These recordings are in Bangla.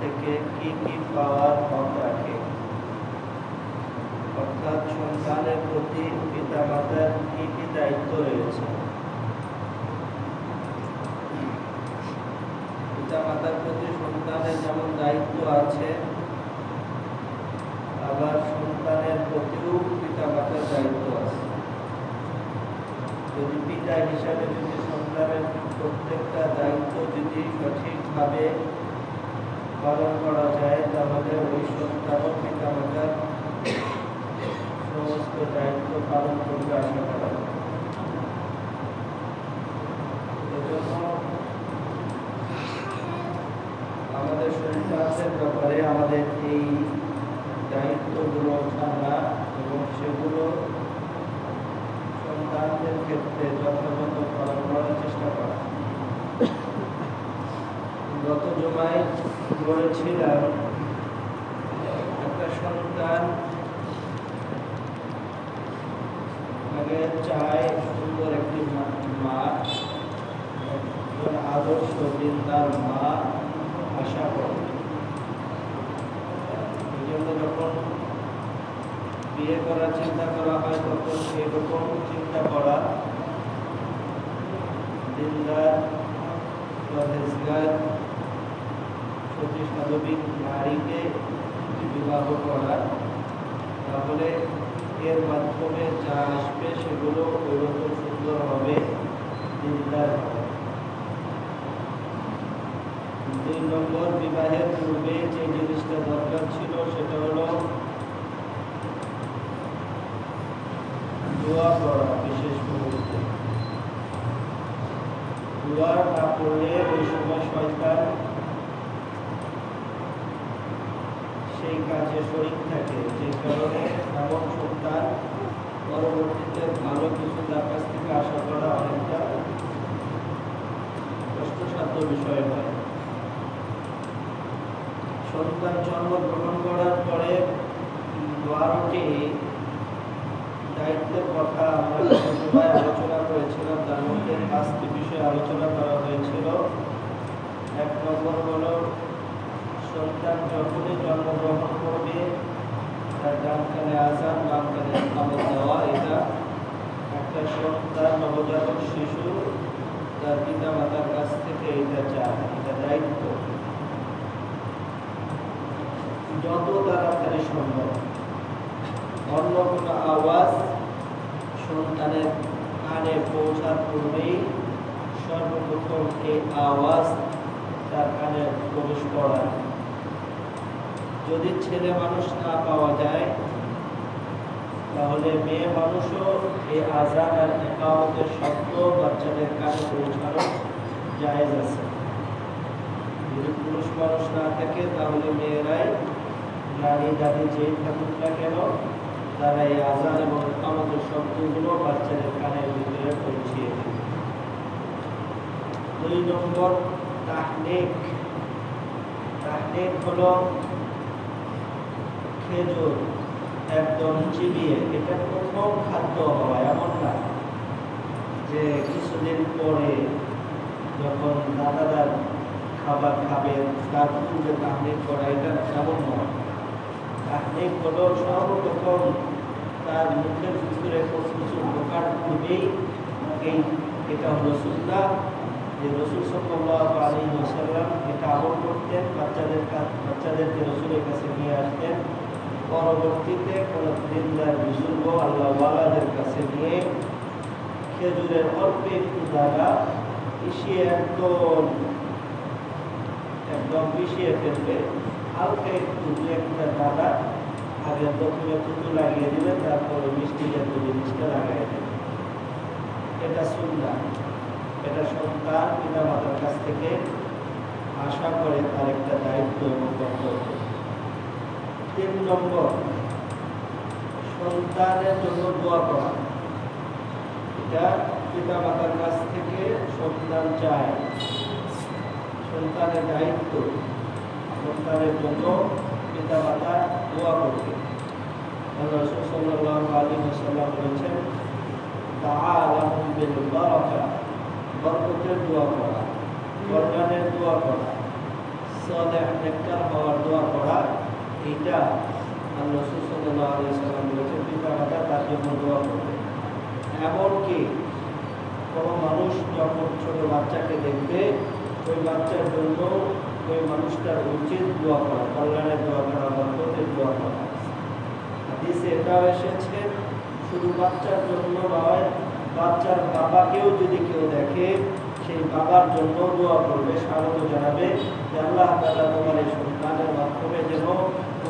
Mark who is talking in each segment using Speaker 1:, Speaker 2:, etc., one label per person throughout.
Speaker 1: থেকে কি কি পাওয়ার হক রাখে? অর্থাৎ সন্তানের প্রতি পিতা মাতার কি কি দায়িত্ব রয়েছে? পিতা মাতার প্রতি সন্তানের যেমন দায়িত্ব আছে, আবার সন্তানের প্রতিও পিতামাতার দায়িত্ব আছে। যদি পিতা হিসাবে যদি সন্তানের প্রত্যেকটা দায়িত্ব যদি সঠিকভাবে পালন করা যায় তাহলে ওই সন্তান পিতামাতার সমস্ত দায়িত্ব পালন করবে আশা করা। আমাদের সন্তানের ব্যাপারে আমাদের এই দায়িত্বগুলো জানা এবং সেগুলো সন্তানদের ক্ষেত্রে যথাযথ পালন করার চেষ্টা করা। গত জমায় বলেছিলাম, একটা সন্তান আগে চায় সুন্দর একটি মা একজন আদর্শ বৃন্দার মা আশা করে। এই জন্য যখন বিয়ে করার চিন্তা করা হয়, তখন সেরকম চিন্তা করা দিনদার বা পঁচিশ মানবিক নারীকে বিবাহ করা তাহলে এর মাধ্যমে যা আসবে সেগুলো ওইরকম সুন্দর হবে দিনদার দুই নম্বর, বিবাহের পূর্বে যে জিনিসটা দরকার ছিল সেটা হলো দোয়া করা বিশেষ মুহূর্তে। দোয়া না ওই সময় সরকার সেই কাজে শরীর থাকে, যে কারণে এমন সন্তান পরবর্তীতে ভালো কিছু তার কাছ থেকে আশা করা অনেকটা কষ্টসাধ্য বিষয় হয়। সন্তান জন্মগ্রহণ করার পরে বারোটি দায়িত্বের কথা আমরা আলোচনা করেছিলাম, তার মধ্যে পাঁচটি বিষয়ে আলোচনা করা হয়েছিল। এক নম্বর হলো সন্তান যখনই জন্মগ্রহণ করবে, তার ডান কানে আজান বাম কানে খাবার দেওয়া, এটা একটা সন্তান, নবজাতক শিশু, তার পিতা মাতার কাছ থেকে এটা চায়, এটা দায়িত্ব। যত তাড়াতাড়ি সম্ভব। অন্য কোনো আওয়াজ সন্তানের কানে পৌঁছার পূর্বেই সর্বপ্রথম এই আওয়াজ তার কানে প্রবেশ করায়। যদি ছেলে মানুষ না পাওয়া যায়, তাহলে মেয়ে মানুষও এই আজান আর একামতের শব্দ বাচ্চাদের কানে পৌঁছানো জায়েজ আছে। যদি পুরুষ মানুষ না থাকে, তাহলে মেয়েরাই নারী দাদি যেই থাকুক না কেন, তারা এই আজান এবং একামতের শব্দগুলো বাচ্চাদের কানের ভিতরে পৌঁছিয়ে দেবে। দুই নম্বর তাহনিক। তাহনিক হলো খেজুর একদম চিবিয়ে, এটা প্রথম খাদ্য হওয়া এমন না। যে কিছুদিন পরে যখন দাদাদার খাবার খাবে, তার পূর্বে তাহনিক করা, এটা এমন নয়। তাহনিক হলো সর্বপ্রথম তার মুখের ভিতরে কিছু ঢোকার পূর্বেই এই, এটা হলো সুন্দর যে রসুল সাল্লাহ আলী ওসাল্লাম এটা আমল করতেন, বাচ্চাদের বাচ্চাদেরকে রসুলের কাছে নিয়ে আসতেন। পরবর্তীতে কোনো দিনদার বুজুর্গ আল্লাহওয়ালাদের কাছে নিয়ে খেজুরের অল্প একটু দ্বারা পিছিয়ে একদম একদম পিছিয়ে ফেলবে। হালকা একটু দু একটা দাদা আগে প্রথমে থুতু লাগিয়ে দিবে, তারপরে মিষ্টি জাতীয় জিনিসটা লাগাই দেবে। এটা সুন্দর এটা সন্তান পিতা মাতার কাছ থেকে আশা করে তার একটা দায়িত্ব এবং কর্তব্য তিন নম্বর সন্তানের জন্য দোয়া করা। এটা পিতা মাতার কাছ থেকে সন্তান চায়। সন্তানের দায়িত্ব। সন্তানের জন্য পিতা মাতা দোয়া করবে। সাল্লাম বলেছেন দোয়া দোয়া করা। এটা আল্লাহ সুসল্লাহ আলী সাল্লাম বলেছেন, পিতা মাতা তার জন্য দোয়া করবে এমনকি কোনো মানুষ যখন ছোট বাচ্চাকে দেখবে, ওই বাচ্চার জন্য ওই মানুষটার উচিত দোয়া করা, কল্যাণের দোয়া করা, বরকতের দোয়া করা। হাদিসে এটাও এসেছে, শুধু বাচ্চার জন্য নয়, বাচ্চার বাবাকেও যদি কেউ দেখে, সেই বাবার জন্য দোয়া করবে, স্বাগত জানাবে আল্লাহ তোমার এই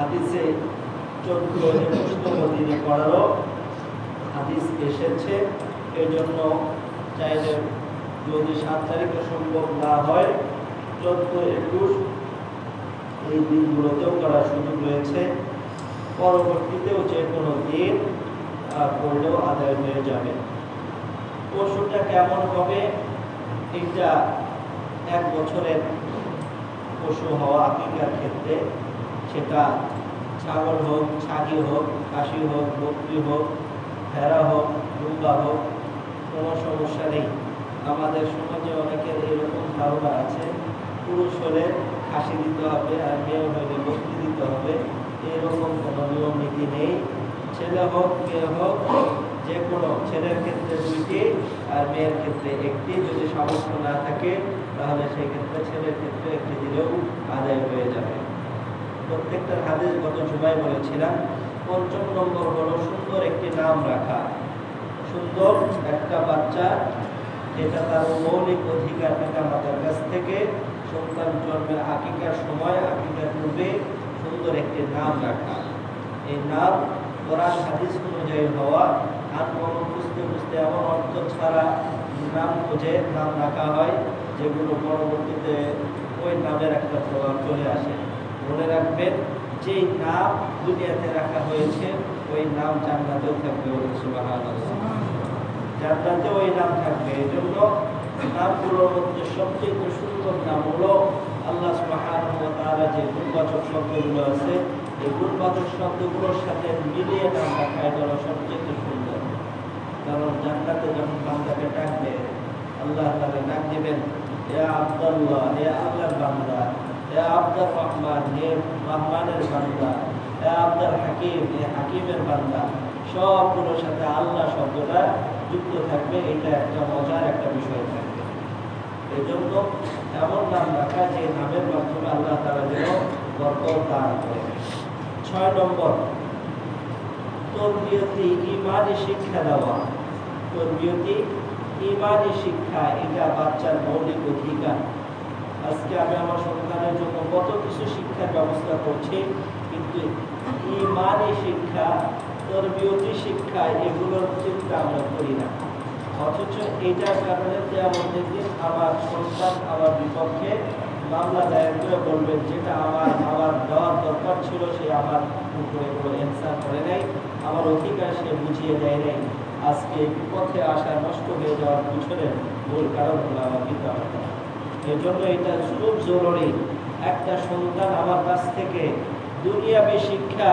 Speaker 1: হাদিসে চোদ্দ একুশতম দিনে করারও হাদিস এসেছে এই জন্য চাইলে যদি সাত তারিখে সম্ভব না হয়, চোদ্দ একুশ এই দিনগুলোতেও করার সুযোগ রয়েছে। পরবর্তীতেও যে কোনো দিন করলেও আদায় হয়ে যাবে। পশুটা কেমন হবে? এটা এক বছরের পশু হওয়া আকিকার ক্ষেত্রে সেটা ছাগল হোক, ছাগি হোক খাসি হোক, বকরি হোক, ভেড়া হোক দুম্বা হোক, কোনো সমস্যা নেই। আমাদের সমাজে অনেকের এরকম ধারণা আছে, পুরুষ হলে হাসি দিতে হবে আর মেয়ে হলে বক্তি দিতে হবে। এরকম কোনো নিয়ম, নীতি নেই। ছেলে হোক, মেয়ে হোক, যে কোনো ছেলের ক্ষেত্রে দুইটি আর মেয়ের ক্ষেত্রে একটি। যদি সামর্থ্য না থাকে, তাহলে সেই ক্ষেত্রে ছেলের ক্ষেত্রে একটি দিলেও আদায় হয়ে যাবে। প্রত্যেকটার হাদিস গত জুমায় বলেছিলাম পঞ্চম নম্বর হলো সুন্দর একটি নাম রাখা। সুন্দর একটা বাচ্চা, যেটা তার মৌলিক অধিকার পিতা মাতার কাছ থেকে। সন্তান জন্মের আকিকার সময়, আকিকার পূর্বে সুন্দর একটি নাম রাখা। এই নাম কোরআন, হাদিস অনুযায়ী হওয়া। আর কোনো বুঝতে বুঝতে এমন অর্থ ছাড়া নাম খুঁজে নাম রাখা হয়, যেগুলো পরবর্তীতে ওই নামের একটা প্রভাব চলে আসে। মনে রাখবেন, যেই নাম দুনিয়াতে রাখা হয়েছে, ওই নাম জান্নাতেও থাকবে জান্নাতে ওই নাম থাকবে। এই জন্য নামগুলোর মধ্যে সবচেয়ে সুন্দর নাম হলো আল্লাহ সুবহানাহু যে গুণবাচক শব্দগুলো আছে, এই গুণবাচক শব্দগুলোর সাথে মিলিয়ে নাম রাখা, এটা সবচেয়ে সুন্দর। কারণ জান্নাতে যখন বান্দাকে ডাকবে আল্লাহ তাআলা ডাক দিবেন ইয়া আব্দুল্লাহ হে আল্লাহর বান্দা। হে আব্দুর রহমান হে রহমানের বান্দা হে আব্দুল হাকিম হে হাকিমের বান্দা। সবগুলোর সাথে আল্লাহ শব্দটা যুক্ত থাকবে, এটা একটা মজার একটা বিষয় থাকবে। এই জন্য এমন নাম রাখা, যে নামের মাধ্যমে আল্লাহ তারা যেন বরকত দান করে ছয় নম্বর, তরবিয়তি ইমানি শিক্ষা দেওয়া। তরবিয়তি ইমানি শিক্ষা, এটা বাচ্চার মৌলিক অধিকার। আজকে আমি আমার সন্তানের জন্য কত কিছু শিক্ষার ব্যবস্থা করছি, কিন্তু ইমানি শিক্ষা, তরবিয়তি শিক্ষা, এগুলোর চিন্তা আমরা করি না। অথচ এইটার কারণে তেমন দিন আমার সন্তান আমার বিপক্ষে মামলা দায়ের করে বলবেন, যেটা আমার আমার দেওয়ার দরকার ছিল, সে আমার উপরে কোনো অ্যান্সার করে নাই। আমার অধিকার সে বুঝিয়ে দেয় নাই। আজকে বিপক্ষে আসা নষ্ট হয়ে যাওয়ার পিছনে মূল কারণ হলো আমার পিতা মাতা এই জন্য এটা খুব জরুরি। একটা সন্তান আমার কাছ থেকে দুনিয়াবি শিক্ষা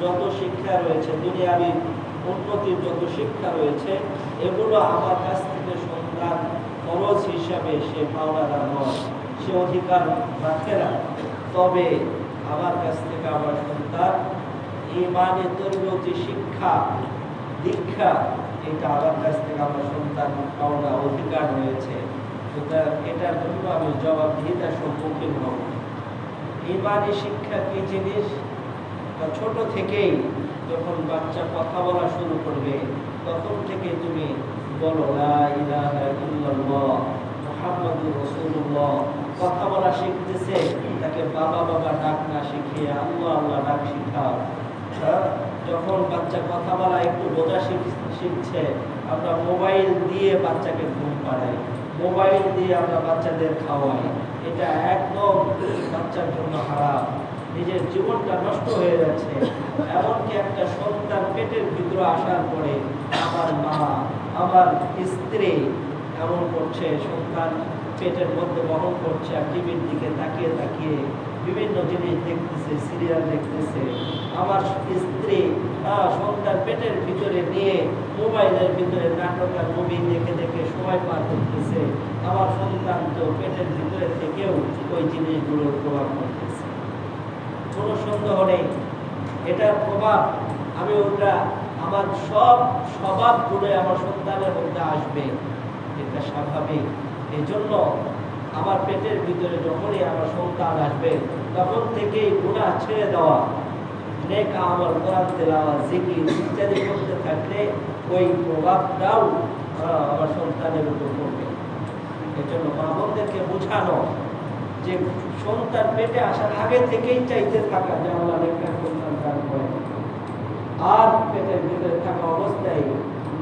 Speaker 1: যত শিক্ষা রয়েছে, দুনিয়াবি উন্নতির যত শিক্ষা রয়েছে, এগুলো আমার কাছ থেকে সন্তান খরচ হিসাবে সে পাওনাদার নয়, সে অধিকার রাখে না। তবে আমার কাছ থেকে আমার সন্তান ইমানে তরবতি শিক্ষা, দীক্ষা, এটা আমার কাছ থেকে আমার সন্তান পাওনা অধিকার রয়েছে। সুতরাং এটার জন্য আমি জবাবদিহিতার সম্মুখীন হব। ইমানি শিক্ষা কি জিনিস? ছোট থেকেই যখন বাচ্চা কথা বলা শুরু করবে, তখন থেকে তুমি বলো কথা বলা শিখতেছে, তাকে বাবা বাবা ডাক না শিখিয়ে আল্লাহ আল্লাহ ডাক শিখাও। হ্যাঁ? যখন বাচ্চা কথা বলা একটু বোঝা শিখ- শিখছে, আমরা মোবাইল দিয়ে বাচ্চাকে ঘুম পাড়াই। মোবাইল দিয়ে আমরা বাচ্চাদের খাওয়াই। এটা একদম বাচ্চার জন্য খারাপ নিজের জীবনটা নষ্ট হয়ে যাচ্ছে। এমনকি একটা সন্তান পেটের ভিতরে আসার পরে আমার মা, আমার স্ত্রী এমন করছে, সন্তান পেটের মধ্যে বহন করছে আর টিভির দিকে তাকিয়ে তাকিয়ে বিভিন্ন জিনিস দেখতেছে সিরিয়াল দেখতেছে। আমার স্ত্রী সন্তান পেটের ভিতরে নিয়ে মোবাইলের ভিতরে নাটক আর মুভি দেখে দেখে সময় পার করতেছে। আমার সন্তান তো পেটের ভিতরে থেকেও ওই জিনিসগুলোর প্রভাব পড়তেছে। কোনো সন্দেহ নেই। এটার প্রভাব, আমি ওটা, আমার সব স্বভাবগুলো আমার সন্তানের মধ্যে আসবে। এটা স্বাভাবিক। এই জন্য আমার পেটের ভিতরে যখনই আমার সন্তান আসবে, তখন থেকেই গুণা ছেড়ে দেওয়া, নেক আমার কোরআন তেলাওয়া জিকির ইত্যাদি করতে থাকলে ওই প্রভাবটাও আমার সন্তানের উপর পড়বে। এই জন্য মা বোঝানো যে সন্তান পেটে আসার আগে থেকেই চাইতে থাকা যে আল্লাহ একটা সন্তান দান করে। আর পেটের ভিতরে থাকা অবস্থায়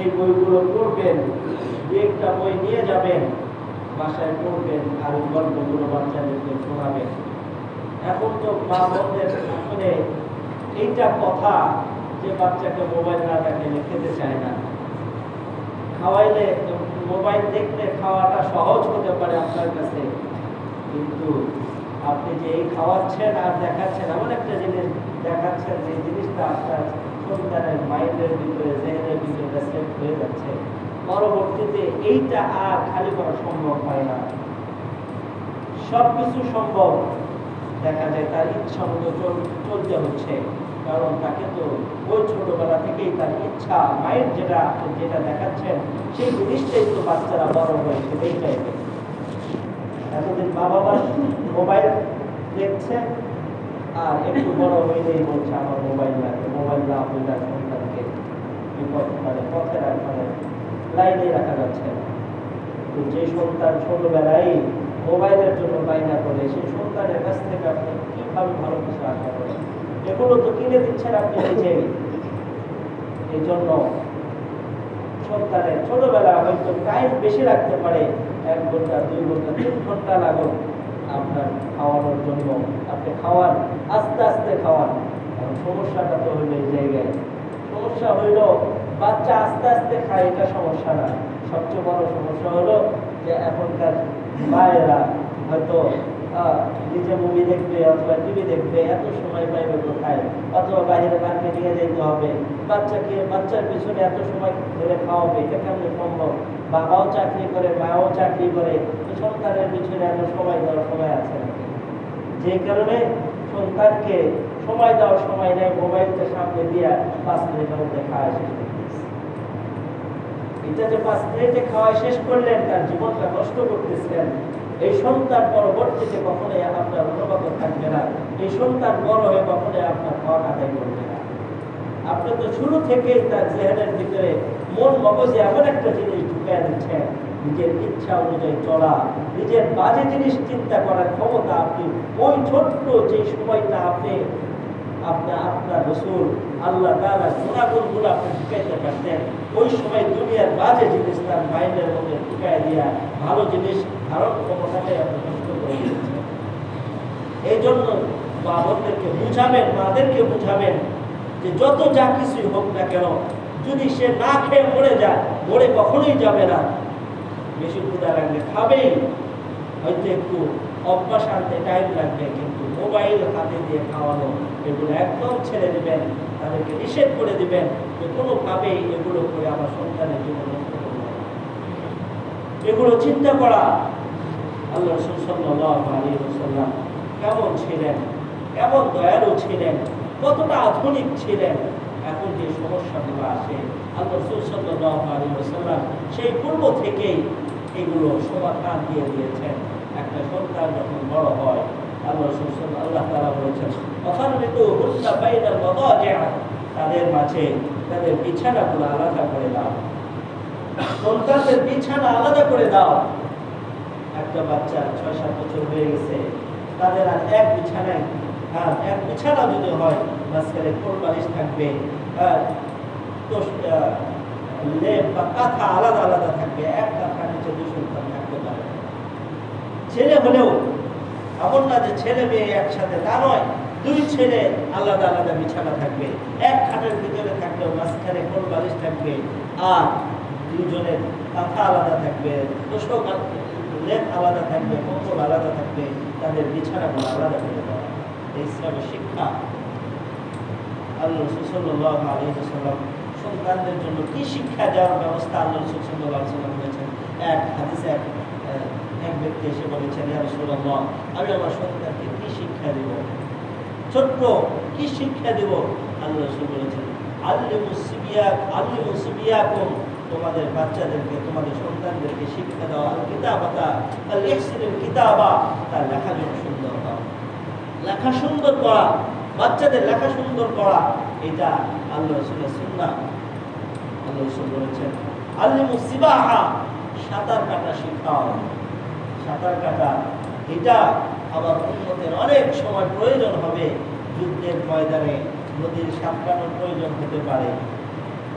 Speaker 1: এই বইগুলো পড়বেন, একটা বই নিয়ে যাবেন, বাসায় পড়বেন আর ওই গল্পগুলো বাচ্চাদেরকে শোনাবেন। এখন তো মা বোনদের আসলে এইটা কথা যে বাচ্চাকে মোবাইল না দেখাইলে খেতে চায় না। খাওয়াইলে মোবাইল দেখলে খাওয়াটা সহজ হতে পারে আপনার কাছে, কিন্তু আপনি যে এই খাওয়াচ্ছেন আর দেখাচ্ছেন, এমন একটা জিনিস দেখাচ্ছেন যে জিনিসটা আপনার মাইন্ডের ভিতরে ভিতরে সেট হয়ে যাচ্ছে। পরবর্তীতে এইটা আর খালি করা সম্ভব হয় না। সব কিছু সম্ভব, দেখা যায় তার ইচ্ছা মতো চলতে হচ্ছে। কারণ তাকে তো ওই ছোটবেলা থেকেই তার ইচ্ছা, মায়ের যেটা যেটা দেখাচ্ছেন, সেই জিনিসটাই তো বাচ্চারা বড় হয়ে সেটাই চাইবে এতদিন মা বাবা মোবাইল দেখছে, আর একটু বড় হয়ে হইলেই বলছে, আমার মোবাইল লাগে মোবাইল বিপদ মানে লাইনে রাখা যাচ্ছে। তো যে সন্তান ছোটবেলায় মোবাইলের জন্য বায়না করে, সেই সন্তানের কাছ থেকে আপনি কীভাবে ভালো কিছু আশা করেন? এগুলো তো কিনে দিচ্ছেন আপনি নিজেই এই জন্য সন্তানের ছোটবেলা হয়তো টাইম বেশি রাখতে পারে, এক ঘণ্টা, দুই ঘণ্টা, তিন ঘণ্টা লাগুক আপনার খাওয়ানোর জন্য। আপনি খাওয়ান, আস্তে আস্তে খাওয়ান। সমস্যাটা তো হইল এই জায়গায়। সমস্যা হইল বাচ্চা আস্তে আস্তে খায়, এটা সমস্যা না। সবচেয়ে বড় সমস্যা হলো যে এখনকার মায়েরা হয়তো নিজে মুভি দেখবে অথবা টিভি দেখবে, এত সময় পাইবে কোথায়? অথবা বাইরে মার্কে নিয়ে যেতে হবে। বাচ্চাকে, বাচ্চার পিছনে এত সময় ধরে খাওয়াবে, এটা কেমন সম্ভব? বাবাও চাকরি করে, মাও চাকরি করে সন্তানের পিছনে এত সময় দেওয়ার সময় আছে যে কারণে সন্তানকে সময় দেওয়ার সময় নেই, মোবাইলটা সামনে দিয়া পাঁচ মিনিটের মধ্যে খাওয়া শেষ এটা যে পাঁচ মিনিটে খাওয়া শেষ করলেন, তার জীবনটা নষ্ট এই সন্তান পরবর্তীতে কখনোই আপনার থাকবে না। এই সন্তান বড় হয়ে কখনোই আপনার আদায় করবে না। আপনি তো শুরু তার ভিতরে মন মগজে এমন একটা জিনিস ঢুকিয়ে দিচ্ছেন, নিজের ইচ্ছা অনুযায়ী চলা, নিজের বাজে জিনিস চিন্তা করার ক্ষমতা আপনি, ওই ছোট্ট যে সময়টা আপনি আপনার আপনার রসুল, আল্লাহ তাআলা গুণাগুণগুলো আপনি ঢুকাইতে পারতেন। ওই সময় দুনিয়ার বাজে জিনিস তার মাইন্ডের মধ্যে ঢুকাই দিয়া ভালো জিনিস ধারণ ক্ষমতাটাই আপনি নষ্ট করে দিয়েছেন। এই জন্য বাবরদেরকে বুঝাবেন, মাদেরকে বুঝাবেন যে যত যা কিছুই হোক না কেন, যদি সে না খেয়ে মরে যায়, মরে কখনোই যাবে না। বেশি ক্ষুদা লাগলে খাবেই। হয়তো একটু অভ্যাস আনতে টাইম লাগবে, কিন্তু মোবাইল হাতে দিয়ে খাওয়ানো এগুলো একদম ছেড়ে দেবেন, তাদেরকে নিষেধ করে দেবেন যে কোনোভাবেই এগুলো করে আমার সন্তানের জীবন এগুলো চিন্তা করা। আল্লাহ আলাইহি কেমন ছিলেন? কেমন দয়ালু ছিলেন? কতটা আধুনিক ছিলেন? এখন যে সমস্যাগুলো আসে আল্লাহ রসুল সাল্লাল্লাহু আলাইহি ওয়াসাল্লাম সেই পূর্ব থেকেই এগুলো সমাধান দিয়ে দিয়েছেন। একটা সন্তান যখন বড় হয়, আল্লাহ আল্লাহ তারা বলেছেন তাদের মাঝে তাদের বিছানাগুলো আলাদা করে দাও। সন্তানদের বিছানা আলাদা করে দাও। একটা বাচ্চা ছয় সাত বছর হয়ে গেছে। তাদের আর এক বিছানায় আর এক বিছানা যদি হয়, মাঝখানে কোল বালিশ থাকবে, আর লেপ বা কাঁথা আলাদা আলাদা থাকবে, এক কাঁথার নিচে দুই সন্তান থাকতে পারে। ছেলে হলেও, এমন না যে ছেলে মেয়ে একসাথে তা নয়। দুই ছেলে আলাদা আলাদা বিছানা থাকবে। এক খাটের ভিতরে থাকলেও মাঝখানে কোল বালিশ থাকবে? আর দুজনের কাঁথা আলাদা থাকবে তোষক লেপ আলাদা থাকবে কম্বল আলাদা থাকবে, তাদের বিছানাগুলো আলাদা করে দেওয়া। ইসলামের শিক্ষা। আল্লাহ রসুল সাল্লাহ সন্তানদের জন্য কি শিক্ষা দেওয়ার ব্যবস্থা আল্লাহ রসুল সাল্লাহ সাল্লাম করেছেন? এক হাদিসে এক এক ব্যক্তি এসে বলেছেন আমি আমার সন্তানকে কি শিক্ষা দেব? ছোট্ট, কি শিক্ষা দেব? আল্লাহ রসুল বলেছেন আল্লিমু সিবিয়া আল্লিমু সিবিয়াকুম। তোমাদের বাচ্চাদেরকে, তোমাদের সন্তানদেরকে শিক্ষা দাও। আল কিতাবাতা, আল ইহসিনুল কিতাবা। তার লেখা যেন সুন্দর হয় লেখা সুন্দর করা, বাচ্চাদের লেখা সুন্দর করা, এটা আল্লাহ রসুলের সুন্নাহ। আল্লাহ রসুল বলেছেন আল্লিমু সিবাহা, সাঁতার কাটা শেখাও। সাঁতার কাটা, এটা আবার উন্নতের অনেক সময় প্রয়োজন হবে। যুদ্ধের ময়দানে নদীর সাঁতরানোর প্রয়োজন হতে পারে।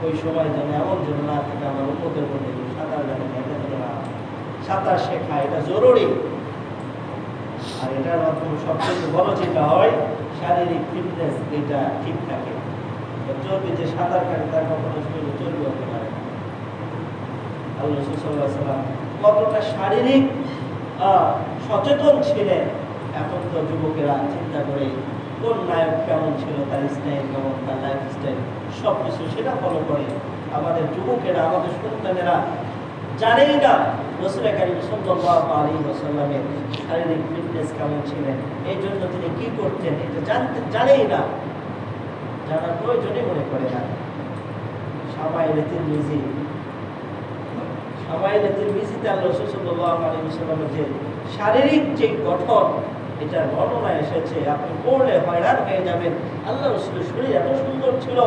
Speaker 1: ওই সময় যেন এমন যেন না থাকে, আমার উন্নতের মধ্যে সাঁতার কাটে এটা যেন না সাঁতার শেখা, এটা জরুরি। আর এটার মাধ্যমে সবচেয়ে বড় যেটা হয়, শারীরিক ফিটনেস এটা ঠিক থাকে। চলবে যে সাঁতার কাটে তার কখনো শরীরে চর্বি হতে পারে আল্লাহ কতটা শারীরিক সচেতন ছিলেন এখন তো যুবকেরা চিন্তা করে কোন নায়ক কেমন ছিল, তার স্টাইল কেমন, তার লাইফ স্টাইল সব কিছু সেটা ফলো করে আমাদের যুবকেরা, আমাদের সন্তানেরা জানেই না রসুল কারিম সাল্লাল্লাহু আলাইহি ওয়াসাল্লামের শারীরিক ফিটনেস কেমন ছিলেন, এই জন্য তিনি কি করতেন এটা জানতে, জানেই না। জানার প্রয়োজনই মনে করে না। সামাইলে তিরমিজি, সামাইলে তিরমিজিতে আল্লাহ রাসূল আলাইহি ওয়াসাল্লামের যে শারীরিক যে গঠন এটা বর্ণনা এসেছে। আপনি পড়লে হয়রান হয়ে যাবেন। আল্লাহ রসুলের শরীর এত সুন্দর ছিল।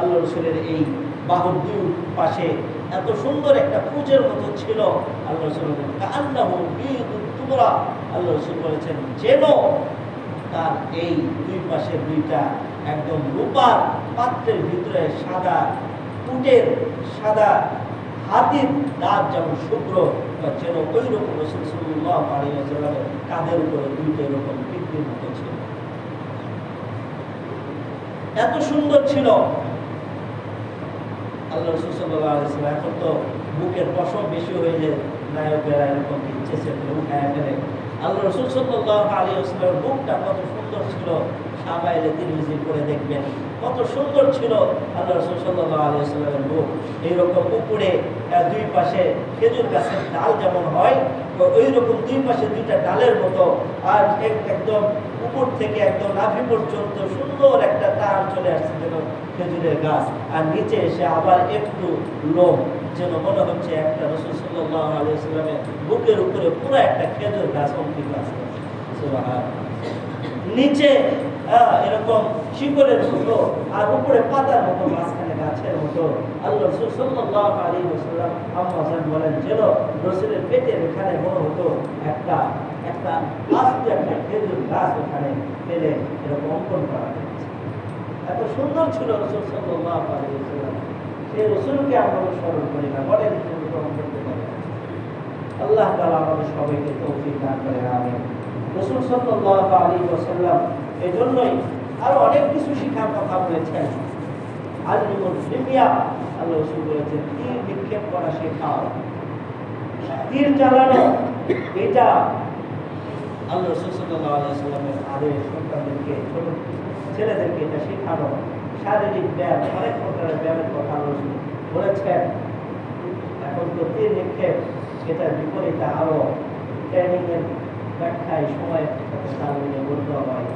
Speaker 1: আল্লাহ রসুলের এই বাহুর দুই পাশে এত সুন্দর একটা পুজের মতো ছিল। আল্লাহ রসুল আল্লাহ তোমরা আল্লাহ রসুল বলেছেন, যেন তার এই দুই পাশে দুইটা একদম রূপার পাত্রের ভিতরে সাদা উটের সাদা হাতির দাঁত যেমন শুভ্র যেন ওই রকম রসুল সাল্লাহ আলাইহি ওয়াসাল্লামের উপরে দুইটা এরকম পৃথিবীর মতো ছিল। এত সুন্দর ছিল। আল্লাহ রসুল সাল্লাহ এখন তো বুকের পশম বেশি হয়ে যায়, নায়কেরা এরকম ইচ্ছে সে আল্লাহ রসুল সাল্লাহ আলী আসলামের বুকটা কত সুন্দর ছিল। সাবাইলে তিরমিজি করে দেখবেন। কত সুন্দর ছিল আল্লাহ রসুল সাল্লাহ আলী আসলামের বুক এইরকম উপরে দুই পাশে খেজুর গাছের ডাল যেমন হয় ওই রকম দুই পাশে দুইটা ডালের মতো। আর এক- একদম উপর থেকে একদম নাভি পর্যন্ত সুন্দর একটা তার চলে আসছে যেন খেজুরের গাছ। আর নিচে এসে আবার একটু লোম, যেন মনে হচ্ছে একটা রসুল সাল্লাহ আলিয়াল্লামের বুকের উপরে পুরো একটা খেজুর গাছ অঙ্কিত আছে। নিচে এরকম শিকড়ের মতো আর উপরে পাতার মতো মাঝখানে গাছের মতো। আল্লাহ রসুল সাল্লাহ আলী ওসাল্লাম আম্মাজান বলেন, যেন রসুলের পেটের এখানে মনে হতো একটা একটা আস্তে একটা খেজুর গাছ ওখানে ফেলে এরকম অঙ্কন করা হয়েছে। এত সুন্দর ছিল রসুল সাল্লাহ আলী ওসাল্লাম সেই রসুলকে আমরা স্মরণ করি না মনে অনুসরণ করতে আল্লাহ তালা আমাদের সবাইকে তৌফিক দান করে আমিন। রসুল সাল্লাহ আলী ওসাল্লাম এই জন্যই আরও অনেক কিছু শিখার কথা বলেছেন। আলিমুল ফিমিয়া আল্লাহ বলেছেন তীর নিক্ষেপ করা শেখাও। তীর চালানো, এটা আল্লাহ রসুল আদেশ, সন্তানদেরকে, ছোট ছেলেদেরকে এটা শেখানো। শারীরিক ব্যায়াম, অনেক প্রকারের ব্যায়ামের কথা আল্লাহ বলেছেন। এখন তো তীর নিক্ষেপ এটার বিপরীতে আরও ট্রেনিংয়ের ব্যাখ্যায় সময়ের সাথে মিলিয়ে বলতে হয়।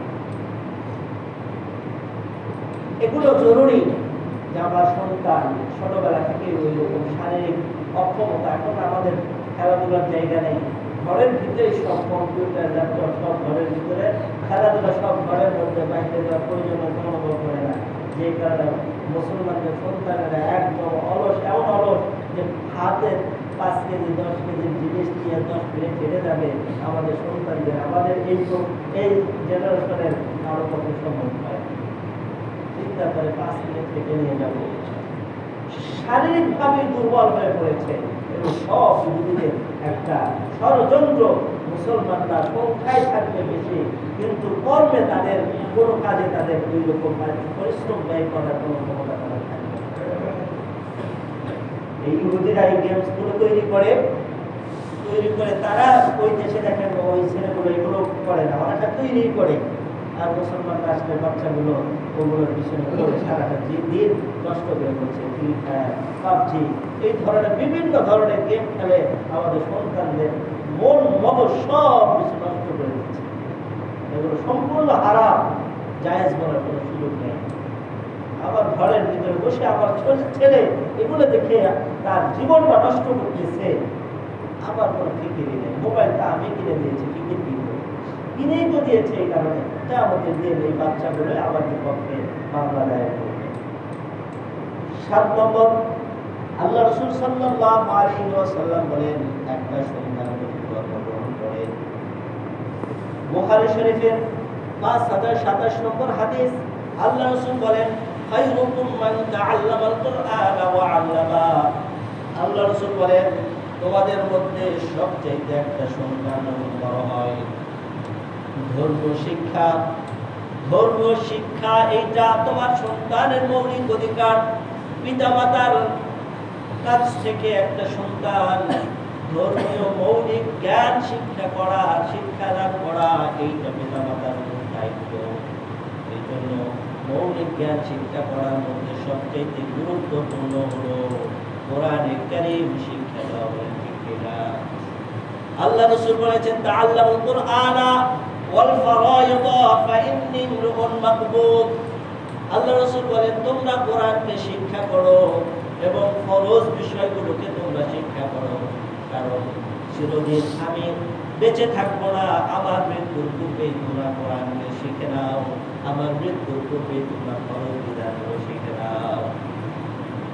Speaker 1: এগুলো জরুরি যে আমার সন্তান ছোটবেলা থেকে ওই রকম শারীরিক অক্ষমতা এখন আমাদের খেলাধুলার জায়গা নেই। ঘরের ভিতরেই সব কম্পিউটার, ল্যাপটপ, সব ঘরের ভিতরে। খেলাধুলা সব ঘরের মধ্যে, বাইরে যাওয়ার প্রয়োজন অনুভব করে না। যে কারণে মুসলমানদের সন্তানেরা একদম অলস, এমন অলস যে হাতে পাঁচ কেজি, দশ কেজির জিনিস নিয়ে দশ মিনিট হেঁটে যাবে আমাদের সন্তানদের। আমাদের এই এই জেনারেশনের আরও কত সম্ভব হয় করে পাঁচ মিনিট থেকে নিয়ে যাব। শারীরিকভাবে দুর্বল হয়ে পড়েছে একটা ষড়যন্ত্র মুসলমানরা সংখ্যায় থাকবে বেশি, কিন্তু কর্মে তাদের কোনো কাজে তাদের দুই রকম পরিশ্রম ব্যয় করার কোনো ক্ষমতা থাকবে এই ইহুদিরা এই গেমসগুলো তৈরি করে তৈরি করে তারা ওই দেশে দেখেন ওই ছেলেগুলো এগুলো করে না অনেকটা তৈরি করে। আর মুসলমান রাষ্ট্রের বাচ্চাগুলো ওগুলোর পিছনে সারাটা দিন নষ্ট করে করছে ফ্রি ফায়ার পাবজি এই ধরনের বিভিন্ন ধরনের গেম খেলে আমাদের সন্তানদের মন মগজ সব কিছু নষ্ট করে দিচ্ছে। এগুলো সম্পূর্ণ হারাম জায়েজ বলার কোনো সুযোগ নেই। আবার ঘরের ভিতরে বসে আমার ছেলে এগুলো দেখে তার জীবনটা নষ্ট করতেছে। আবার কোনো ফিকিরি নেই। মোবাইলটা আমি কিনে দিয়েছি ফিকির কি কিনেই তো দিয়েছে এই কারণে। তা আমাদের দিন এই বাচ্চাগুলো আবার বিপক্ষে মামলা দায়ের করবে। সাত নম্বর, আল্লাহ রসুল সাল্লাল্লাহু আলাইহি ওয়াসাল্লাম বলেন, একটা সন্তান জন্মগ্রহণ করে। শরীফের পাঁচ হাজার সাতাশ নম্বর হাদিস, আল্লাহ রসুল বলেন আল্লাহ রসুল বলেন, তোমাদের মধ্যে সবচাইতে একটা সন্তান বড় হয় ধর্মীয় শিক্ষা। ধর্মীয় শিক্ষা, এইটা তোমার সন্তানের মৌলিক অধিকার। পিতামাতার কাছ থেকে একটা সন্তান। শিক্ষা করা, শিক্ষা দায়িত্ব। এই জন্য মৌলিক জ্ঞান শিক্ষা করার মধ্যে সবচেয়ে গুরুত্বপূর্ণ হলো কোরআনে কারীম শিক্ষা দেওয়া? আল্লাহ রাসূল বলেছেন আল্লাহ রাসূল বলেন, তোমরা কোরআনকে শিক্ষা করো এবং ফরজ বিষয়গুলোকে তোমরা শিক্ষা করো। কারণ চিরদিন আমি বেঁচে থাকব না, আমার মৃত্যুর পূর্বে তোমরা কোরআনকে শিখে নাও। আমার মৃত্যুর পূর্বে তোমরা ফরজ বিধানগুলো শিখে নাও।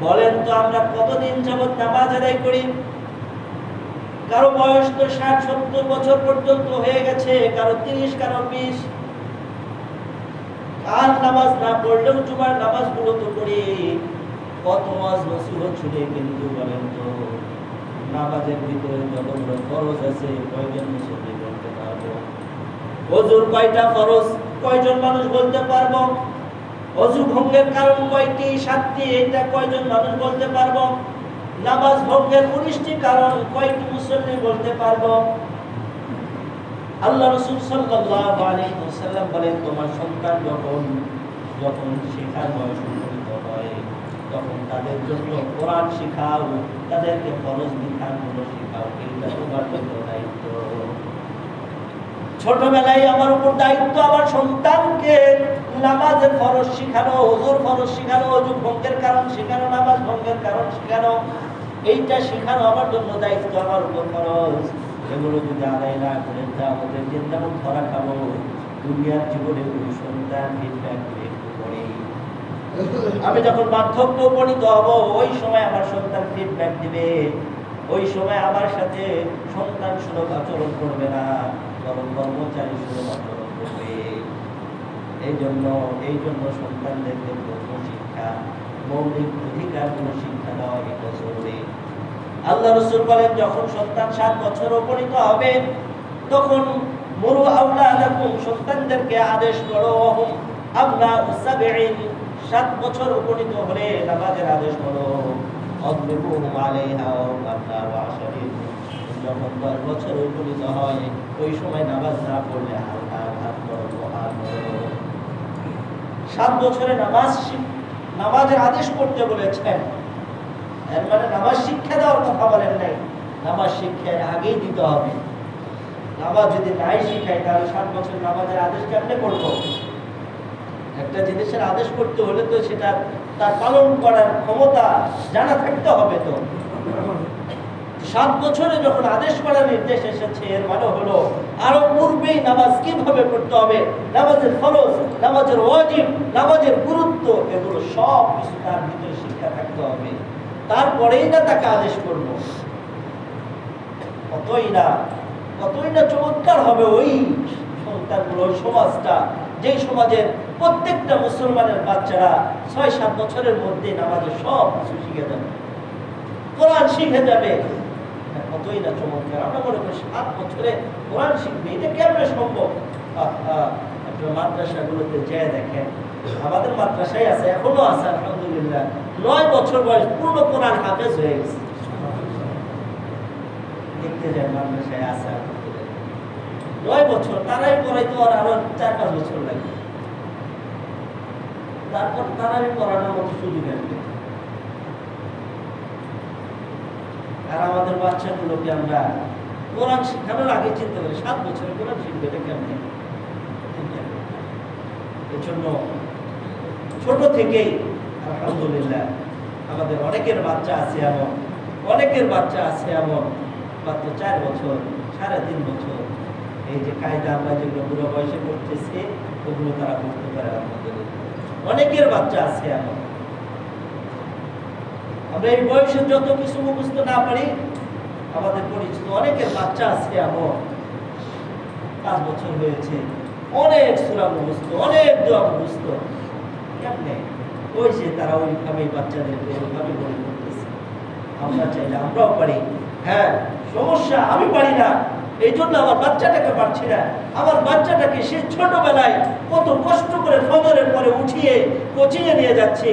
Speaker 1: বলেন তো, আমরা কতদিন যাবত নামাজ আদায় করি? কারও বয়স তো ষাট, সত্তর বছর পর্যন্ত হয়ে গেছে, কারও তিরিশ, কারও বিশ। আর নামাজ না পড়লেও জুমার নামাজগুলো তো করি কত মাস নসিহত ছুটে কিন্তু বলেন তো, নামাজের ভিতরে যতগুলো ফরজ আছে, কয়জন মুসল্লি বলতে পারব? অজুর কয়টা ফরজ? কয়জন মানুষ বলতে পারব? অজু ভঙ্গের কারণ কয়টি, সাতটি এটা কয়জন মানুষ বলতে পারব? নামাজ ভঙ্গের উনিশটি কারণ কয়টি মুসল্লি বলতে পারব। আল্লাহ রসুল সাল্লাল্লাহু আলাইহি ওয়াসাল্লাম বলেন, তোমার সন্তান যখন যখন শেখার বয়স উপনীত হয়, তখন তাদের জন্য কোরআন শেখাও, তাদেরকে ফরজ বিধানগুলো শেখাও। এইটা তোমার জন্য দায়িত্ব। ছোটবেলায় আমার উপর দায়িত্ব আমার সন্তানকে নামাজের ফরজ শেখানো ওজুর ফরজ শেখানো অজু ভঙ্গের কারণ শেখানো, নামাজ ভঙ্গের কারণ শেখানো। এইটা শেখানো আমার জন্য দায়িত্ব, আমার উপর ফরজ এগুলো যদি আদায় না করেন, তা আমাদের যেমন ধরা খাব, দুনিয়ার জীবনে ওই সন্তান ফিডব্যাক পরেই আমি যখন বার্ধক্য উপনীত হব, ওই সময় আমার সন্তান ফিডব্যাক দিবে। ওই সময় আমার সাথে সন্তান সুলভ আচরণ করবে না, বরং কর্মচারী সুলভ আচরণ করবে। এই জন্য এই জন্য সন্তানদেরকে ধর্ম শিক্ষা মৌলিক অধিকারগুলো শিক্ষা দেওয়া এটা জরুরি। আল্লাহ রসুল বলেন, যখন সন্তান সাত বছর উপনীত হবে, তখন মুরু আউলা সন্তানদেরকে আদেশ করো অহম আবনা সাবেইন সাত বছর উপনীত হলে নামাজের আদেশ করো। অদ্রিবুহুম আলাইহা ওয়াবনা ওয়াশরিন যখন দশ বছর উপনীত হয়, ওই সময় নামাজ না পড়লে হালকা প্রহার করো সাত বছরে নামাজ শিখ- নামাজের আদেশ করতে বলেছেন। এর মানে নামাজ শিক্ষা দেওয়ার কথা বলেন নাই। নামাজ শিক্ষা আগেই দিতে হবে। নামাজ যদি নাই শিখাই, তাহলে সাত বছর নামাজের আদেশ কেমনে করব? একটা জিনিসের আদেশ করতে হলে তো সেটা তার পালন করার ক্ষমতা জানা থাকতে হবে তো। সাত বছরে যখন আদেশ করার নির্দেশ এসেছে, এর মানে হলো আরও পূর্বেই নামাজ কীভাবে পড়তে হবে? নামাজের ফরজ, নামাজের ওয়াজিব, নামাজের গুরুত্ব, এগুলো সব কিছু তার ভিতরে শিক্ষা থাকতে হবে। তারপরেই না তাকে আদেশ করব। কতই না কতই না চমৎকার হবে ওই সন্তানগুলো সমাজটা। যেই সমাজের প্রত্যেকটা মুসলমানের বাচ্চারা ছয়, সাত বছরের মধ্যে নামাজের সব কিছু শিখে যাবে। কোরআন শিখে যাবে। কতই না চমৎকার। আমরা মনে করি সাত বছরে কোরআন শিখবে, এটা কেমনে সম্ভব? মাদ্রাসাগুলোতে যেয়ে দেখেন, আমাদের মাদ্রাসায় আছে, এখনও আছে, আলহামদুলিল্লাহ। নয় বছর বয়স পূর্ণ কোরআন হাফেজ হয়ে গেছে। দেখতে যায় মাদ্রাসায় আছে নয় বছর, তারাই পড়াইতে আর আরও চার পাঁচ বছর লাগে। তারপর তারাই পড়ানোর মতো সুযোগ আসবে। আর আমাদের বাচ্চাগুলোকে আমরা কোরআন শিখানোর আগে চিনতে পারি। সাত বছরে কোরআন শিখবে, এটা কেমন? এর জন্য ছোট থেকেই, আলহামদুলিল্লাহ, আমাদের অনেকের বাচ্চা আছে এমন, অনেকের বাচ্চা আছে এমন, মাত্র চার বছর, সাড়ে তিন বছর। এই যে কায়দা আমরা যেগুলো বুড়ো বয়সে করতেছি, ওগুলো তারা করতে পারে, আলহামদুলিল্লাহ। অনেকের বাচ্চা আছে এমন। আমরা এই বয়সে যত কিছু মুখস্থ না পারি, আমাদের পরিচিত অনেকের বাচ্চা আছে এমন। পাঁচ বছর হয়েছে। অনেক সুরা মুখস্থ, অনেক দোয়া মুখস্থ। ওই যে তারা ওইভাবে বাচ্চাদেরকে ওইভাবে বলে করতেছে। আমরা চাইলে আমরাও পারি। হ্যাঁ সমস্যা, আমি পারি না। এই জন্য আমার বাচ্চাটাকে পারছি না। আমার বাচ্চাটাকে সে ছোটবেলায় কত কষ্ট করে ফজরের পরে উঠিয়ে কোচিংয়ে নিয়ে যাচ্ছে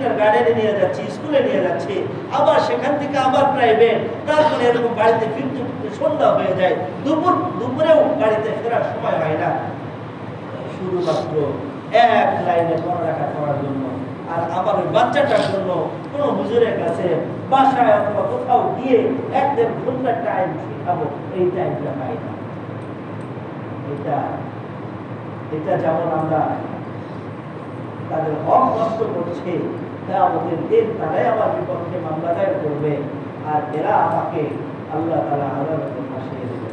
Speaker 1: কিন্ডার গার্ডেনে নিয়ে যাচ্ছি, স্কুলে নিয়ে যাচ্ছি। আবার সেখান থেকে আবার প্রাইভেট তারপরে এরকম বাড়িতে ফিরতে সন্ধ্যা হয়ে যায়। দুপুর, দুপুরেও বাড়িতে ফেরার সময় হয় না। শুধুমাত্র এক লাইনে পড়ালেখা করার জন্য। আর আমার ওই বাচ্চাটার জন্য কোনো হুজুরের কাছে বাসায় অথবা কোথাও গিয়ে এক দেড় ঘণ্টার টাইম শিখাবো, এই টাইমটা পাই না। এটা এটা যেমন আমরা তাদের হক নষ্ট করছে আমাদের দিন তারাই আমার বিপক্ষে মামলা দায়ের করবে আর এরা আমাকে আল্লাহ তালা ফাঁসিয়ে দেবে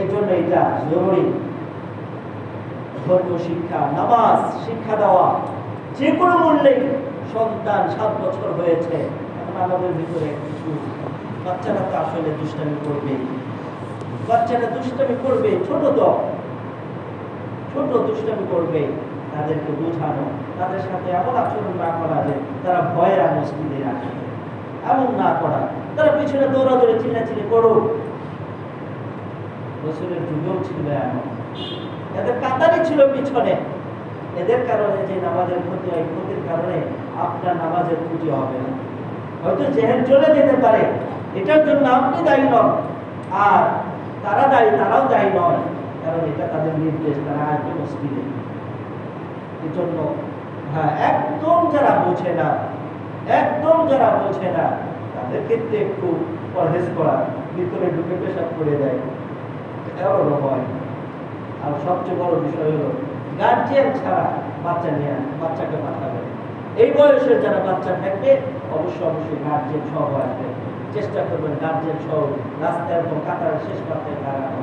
Speaker 1: এই জন্য এটা জরুরি। ধর্ম, শিক্ষা, নামাজ, শিক্ষা দেওয়া যে কোনো মূল্যে সন্তান সাত বছর হয়েছে, এখন আমাদের ভিতরে কিছু বাচ্চারা তো আসলে দুষ্টামি করবে। বাচ্চারা দুষ্টামি করবে, ছোট তো, ছোট দুষ্টামি করবে। তাদেরকে বোঝানো, তাদের সাথে এমন আচরণ না করা যে তারা ভয়ের মসজিদে রাখে এমন না করা। তারা পিছনে দৌড়াদৌড়ি চিল্লাচিল্লি করুক। রসুলের যুগেও ছিল এমন। এদের কাতারি ছিল পিছনে। এদের কারণে যে নামাজের ক্ষতি হয়, ক্ষতির কারণে আপনার নামাজের ক্ষতি হবে না। হয়তো জেহেল চলে যেতে পারে। এটার জন্য আপনি দায়ী নন। আর তারা দায়ী, তারাও দায়ী নয়। কারণ এটা তাদের নির্দেশ, তারা আসবে মসজিদে। এই জন্য হ্যাঁ একদম যারা বোঝে না, একদম যারা বোঝে না, তাদের ক্ষেত্রে একটু পরহেজ করা, ভিতরে ঢুকে পেশাব করে দেয়। এমনও হয় আর সবচেয়ে বড় বিষয় হলো গার্জিয়ান ছাড়া বাচ্চা নিয়ে, বাচ্চাকে পাঠাবে। এই বয়সের যারা বাচ্চা থাকবে অবশ্যই অবশ্যই গার্জিয়ান সহ আসবে। চেষ্টা করবেন গার্জিয়ান সহ রাস্তায় এবং কাতারের শেষ পাতায় দাঁড়ানো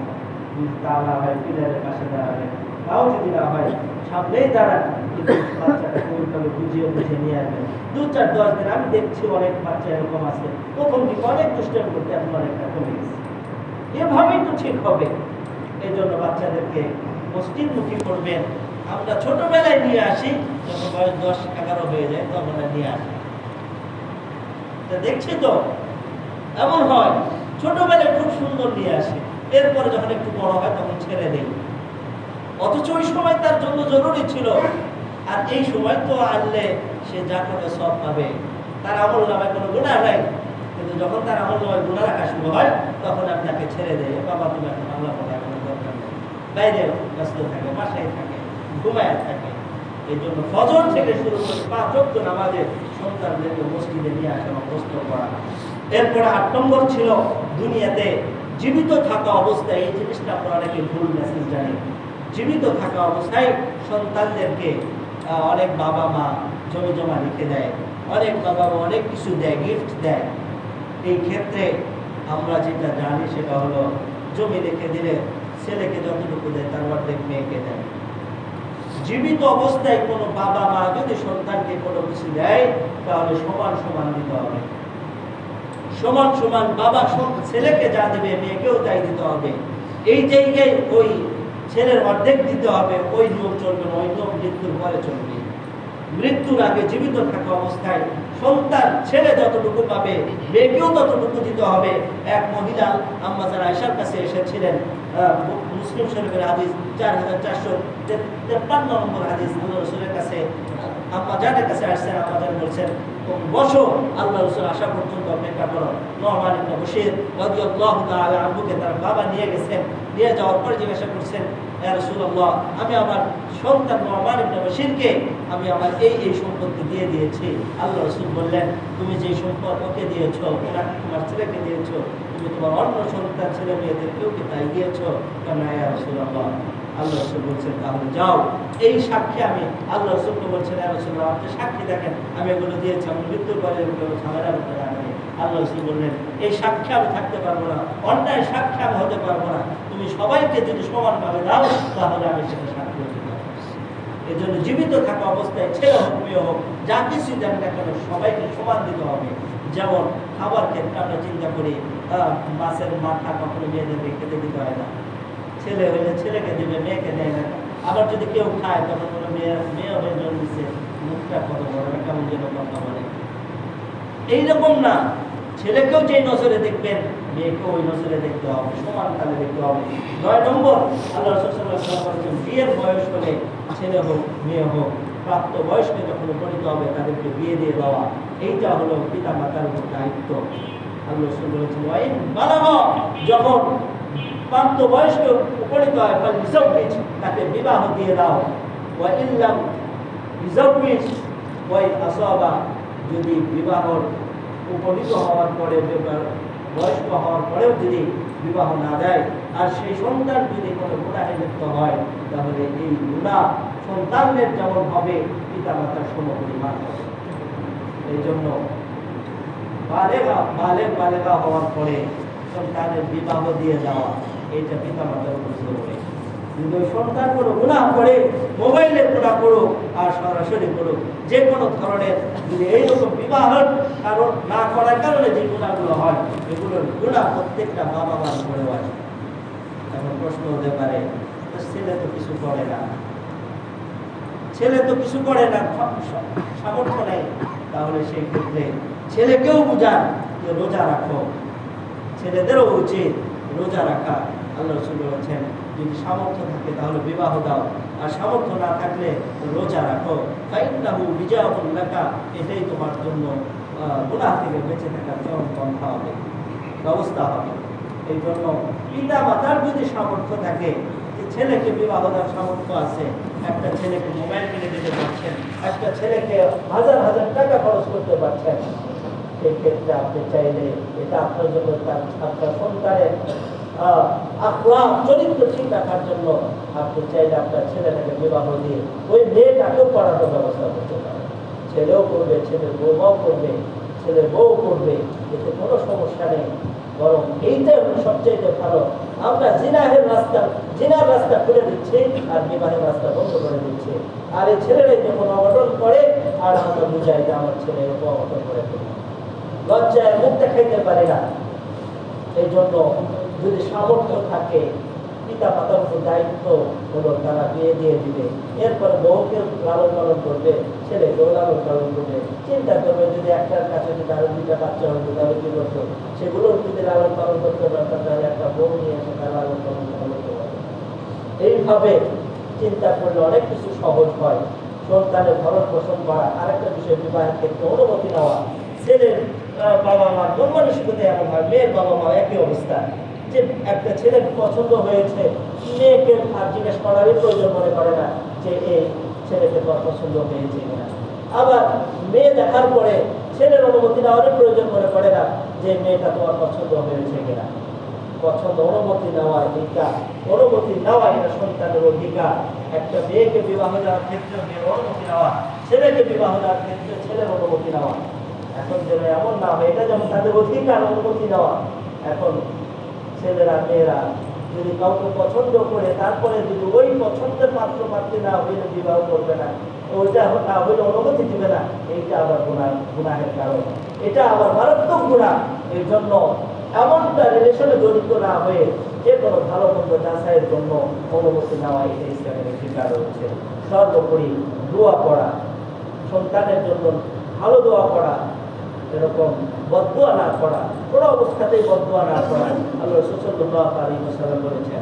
Speaker 1: তা না হয় পিলারের পাশে দাঁড়াবে তাও যদি না হয়, সামনেই কিন্তু বুঝিয়ে বুঝিয়ে নিয়ে আসবেন। দু চার দশ দিন, আমি দেখছি অনেক বাচ্চা এরকম আছে। প্রথম দিকে অনেক দুষ্টামি করতে এখন অনেকটা কমে গেছে। এভাবেই তো ঠিক হবে। এই জন্য বাচ্চাদেরকে মসজিদমুখী করবেন। আমরা ছোটবেলায় নিয়ে আসি, যখন বয়স দশ এগারো হয়ে যায়, তখন নিয়ে আসি। দেখছি তো? এমন হয়, ছোটবেলায় খুব সুন্দর নিয়ে আসে। এরপরে যখন একটু বড় হয়, তখন ছেড়ে দেই। অথচ ওই সময় তার জন্য জরুরি ছিল। আর এই সময় তো আনলে সে যা করে সব পাবে। তার আমল নামায় কোনো গুণা নাই। কিন্তু যখন তার আমল নামায় গুণা রাখা শুরু হয়, তখন আমি তাকে ছেড়ে দেয়। বাবা, তুমি এখন আল্লাহ পড়ে এখন দরকার নেই। বাইরে ব্যস্ত থাকে, বাসায় থাকে, ঘুমায় থাকে। এই জন্য ফজর থেকে শুরু করে পাঁচ চোদ্দ নামাজে সন্তানদেরকে মসজিদে নিয়ে আসা অভ্যস্ত করা। এরপরে আট নম্বর ছিল দুনিয়াতে জীবিত থাকা অবস্থায় এই জিনিসটা অনেকে ভুল মেসেজ জানি জীবিত থাকা অবস্থায় সন্তানদেরকে অনেক বাবা মা জমি জমা রেখে দেয়, অনেক বাবা মা অনেক কিছু দেয় গিফট দেয়। এই ক্ষেত্রে আমরা যেটা জানি সেটা হলো, জমি রেখে দিলে ছেলেকে যতটুকু দেয় তার অর্ধেক মেয়েকে দেয়। জীবিত অবস্থায় কোনো বাবা মা যদি সন্তানকে কোনো কিছু দেয়, তাহলে সমান সমান দিতে হবে। সমান সমান বাবা ছেলেকে যা দেবে, মেয়েকেও তাই দিতে হবে। এই জায়গায় ওই ছেলের অর্ধেক দিতে হবে, ওই নিয়ম চলবে না, ওই নিয়ম মৃত্যুর পরে চলবে। মৃত্যুর আগে জীবিত থাকা অবস্থায় সন্তান, ছেলে যতটুকু পাবে, মেয়েকেও ততটুকু দিতে হবে। এক মহিলা আম্মাজার আয়সার কাছে এসেছিলেন মুসলিম শরীফের হাদিস চার হাজার চারশো তেপ্পান্ন নম্বর হাদিস রসুলের কাছে আম্মা জানের কাছে আসছেন, আম্মাজান বলছেন "তুমি বসো আল্লাহ রসুল আসা পর্যন্ত অপেক্ষা করো। ইবনে রাদিয়াল্লাহু তাআলা আনহুকে তার বাবা নিয়ে গেছেন, নিয়ে যাওয়ার পরে জিজ্ঞাসা করছেন রাসূলুল্লাহ, আমি আমার সন্তান ইবনে বশিরকে, আমি আমার এই এই সম্পত্তি দিয়ে দিয়েছি। আল্লাহ রসুল বললেন, তুমি যে সম্পদ ওকে দিয়েছ, ওরা তোমার ছেলেকে দিয়েছ, তুমি তোমার অন্য সন্তান, ছেলে মেয়েদেরকেও কি তাই দিয়েছ? কেন ইয়া রাসূলুল্লাহ আল্লাহ রসুল বলছেন, তাহলে যাও। এই সাক্ষী আমি, আল্লাহ বলছেন সাক্ষী দেখেন, আমি এগুলো দিয়েছি, আমি মৃত্যুর পরে এগুলো ঝামেলা করতে রাখবে আল্লাহ রসুল বললেন, এই সাক্ষী আমি থাকতে পারব না, অন্যায় সাক্ষী আমি হতে পারব না। তুমি সবাইকে যদি সমানভাবে দাও, তাহলে আমি সেটা সাক্ষী হতে পারব। এই জন্য জীবিত থাকা অবস্থায়, ছেলে হোক, মেয়ে হোক, যা কিছু দেন না কেন, সবাইকে সমান দিতে হবে। যেমন খাবার ক্ষেত্রে আমরা চিন্তা করি মাছের মাথা কখনো মেয়েদেরকে খেতে দিতে হয় না। ছেলে হলে ছেলেকে দেবে, মেয়েকে দেয় না। আবার যদি কেউ খায়, তখন কোনো মেয়ে মেয়ে হয়ে জন্মেছে। মুখটা কত বড় কেমন যেন কথা বলে। এইরকম না। ছেলেকেও যে নজরে দেখবেন, মেয়েকেও ওই নজরে দেখতে হবে, সমান কালে দেখতে হবে। নয় নম্বর, আল্লাহ রসুল্লাহ বিয়ের বয়স হলে ছেলে হোক, মেয়ে হোক, প্রাপ্ত বয়স্কে যখন উপনীত হবে, তাদেরকে বিয়ে দিয়ে দেওয়া। এইটা হলো পিতা মাতার দায়িত্ব। আল্লাহ রসুল বলেছেন যখন প্রাপ্ত বয়স্ক উপনীত হয় ফলে রিজার্ভিজ তাকে বিবাহ দিয়ে দাও। ওয়া ইল্লাম রিজার্ভিজ ওয়াই আসবা, যদি বিবাহর উপনীত হওয়ার পরে বয়স্ক হওয়ার পরেও যদি বিবাহ না দেয়, আর সেই সন্তান যদি কোনো গুণাহে লিপ্ত হয়, তাহলে এই গুণা সন্তানের যেমন হবে পিতা মাতার সমপরিমাণ হবে। এই জন্য বালেগা, বালেগ, বালেগা হওয়ার পরে সন্তানের বিবাহ দিয়ে দেওয়া। এইটা পিতা মাতার জরুরি যদি সন্তান কোনো গুণাহ করে মোবাইলের গুণা করুক আর সরাসরি করুক যে কোনো ধরনের যদি এইরকম বিবাহের কারণ না করার কারণে যে গুণাগুলো হয়, এগুলোর গুণা প্রত্যেকটা বাবা মার করে হয়। এখন প্রশ্ন হতে পারে ছেলে তো কিছু করে না। ছেলে তো কিছু করে না সামর্থ্য নেই। তাহলে সেই ক্ষেত্রে ছেলেকেও বুঝান যে রোজা রাখো। ছেলেদেরও উচিত রোজা রাখা। আল্লাহ রসুল যদি সামর্থ্য থাকে তাহলে বিবাহ দাও। আর সামর্থ্য না থাকলে রোজা রাখো। বিজাহুল লাকা, এটাই তোমার জন্য গুনাহ থেকে বেঁচে থাকার চরম পন্থা হবে, ব্যবস্থা হবে। এই জন্য পিতা মাতার যদি সামর্থ্য থাকে, যে ছেলেকে বিবাহ দেওয়ার সামর্থ্য আছে, একটা ছেলেকে মোবাইল কিনে দিতে পারছেন, একটা ছেলেকে হাজার হাজার টাকা খরচ করতে পারছেন, সেই ক্ষেত্রে আপনি চাইলে এটা আপনার জন্য আপনার সন্তানের আহ, চরিত্র ঠিক রাখার জন্য আপনি চাইলে আপনার ছেলেটাকে বিবাহ দিয়ে ওই মেয়েটাকেও পড়ানোর ব্যবস্থা করতে পারেন। ছেলেও করবে ছেলের বৌমাও করবে ছেলের বউ করবে এতে কোনো সমস্যা নেই। বরং এইটাই হলো সবচেয়ে ভালো। আমরা জিনাহের রাস্তা জিনার রাস্তা খুলে দিচ্ছি আর বিবাহের রাস্তা বন্ধ করে দিচ্ছি। আর এই ছেলেরাই যখন অঘটন করে আর আমরা বুঝাই যে আমার ছেলে এরকম অঘটন করে। লজ্জায় মুখ দেখাইতে পারে না। এই জন্য যদি সামর্থ্য থাকে পিতা মাতার দায়িত্ব হলো তারা বিয়ে দিয়ে দিবে। এরপরে বউকে লালন পালন করবে, ছেলেকেও লালন পালন করবে। চিন্তা করবে যদি একটার কাছে যদি আরও দুইটা বাচ্চা হতো, তাহলে কি করতো? সেগুলোর যদি লালন পালন করতে পারতাম তাহলে একটা বউ নিয়ে এসে তার লালন পালন করতে পারতো। এইভাবে চিন্তা করলে অনেক কিছু সহজ হয়। সন্তানের ভরণ পোষণ করা, আরেকটা বিষয়, বিবাহের ক্ষেত্রে অনুমতি নেওয়া। ছেলের বাবা মা মানসিকতা এমন হয়, মেয়ের বাবা মা একই অবস্থা। যে একটা ছেলে পছন্দ হয়েছে, মেয়েকে আর জিজ্ঞেস করারই প্রয়োজন মনে করে না যে এই ছেলেকে পছন্দ হয়েছে কিনা। আবার মেয়ে দেখার পরে ছেলের অনুমতি নেওয়ারই প্রয়োজন মনে করে না যে মেয়েটা তোমার পছন্দ হয়েছে কিনা। পছন্দ অনুমতি নেওয়া এটা অনুমতি নেওয়া এটা সন্তানের অধিকার। একটা মেয়েকে বিবাহ দেওয়ার ক্ষেত্রে মেয়ের অনুমতি নেওয়া, ছেলেকে বিবাহ দেওয়ার ক্ষেত্রে ছেলের অনুমতি নেওয়া। এখন যেন এমন না হয়, এটা যেমন তাদের অধিকার, অনুমতি নেওয়া। এখন ছেলেরা, মেয়েরা, যদি কাউকে পছন্দ করে, তারপরে যদি ওই পছন্দের পাত্র, পাত্রী না হইলে বিবাহ করবে না ওইটা না হইলে অনুমতি দিবে না। এইটা আবার গুণা গুণাহের কারণ। এটা আবার মারাত্মক গুণা এই জন্য এমনটা রিলেশনে জড়িত না হয়ে যে কোনো ভালো মন্দ যাচাইয়ের জন্য অনুমতি নেওয়া এটা ইসলামের একটি কারণ হচ্ছে সর্বোপরি দোয়া করা সন্তানের জন্য ভালো দোয়া করা এরকম বদুয়া না করা, কোনো অবস্থাতেই বদুয়া না করা, আল্লাহ সুসল্লাহ আলী সাল্লাম বলেছেন।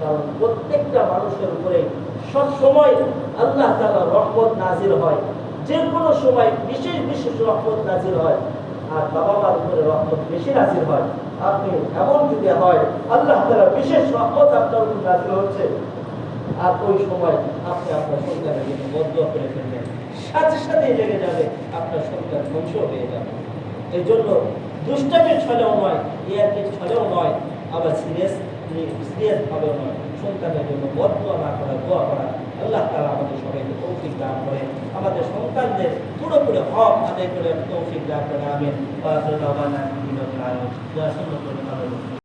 Speaker 1: কারণ প্রত্যেকটা মানুষের উপরে সব সময় আল্লাহ তাআলা রহমত নাজির হয়। যে কোনো সময় বিশেষ বিশেষ রহমত নাজির হয়, আর বাবা মার উপরে রহমত বেশি নাজির হয়। আপনি এমন যদি হয়, আল্লাহ তাআলা বিশেষ রহমত আপনার উপর নাজির হচ্ছে। আর ওই সময় আপনি আপনার সন্তানের জন্য বদ্ধ করে ফেলবেন। সাথে সাথেই লেগে যাবে আপনার সন্তান ধ্বংস হয়ে যাবে। এই জন্য দুষ্টামির ছলেও নয়, ইয়ারকে ছলেও নয়, আবার সিরিয়াস সিরিয়াস ভাবেও নয়। সন্তানের জন্য বদুয়া না করা, দোয়া করা, আল্লাহ তালা আমাদের সবাইকে তৌফিক দান করে। আমাদের সন্তানদের পুরোপুরি হক আদায় করে তৌফিক দান করে, আমিন।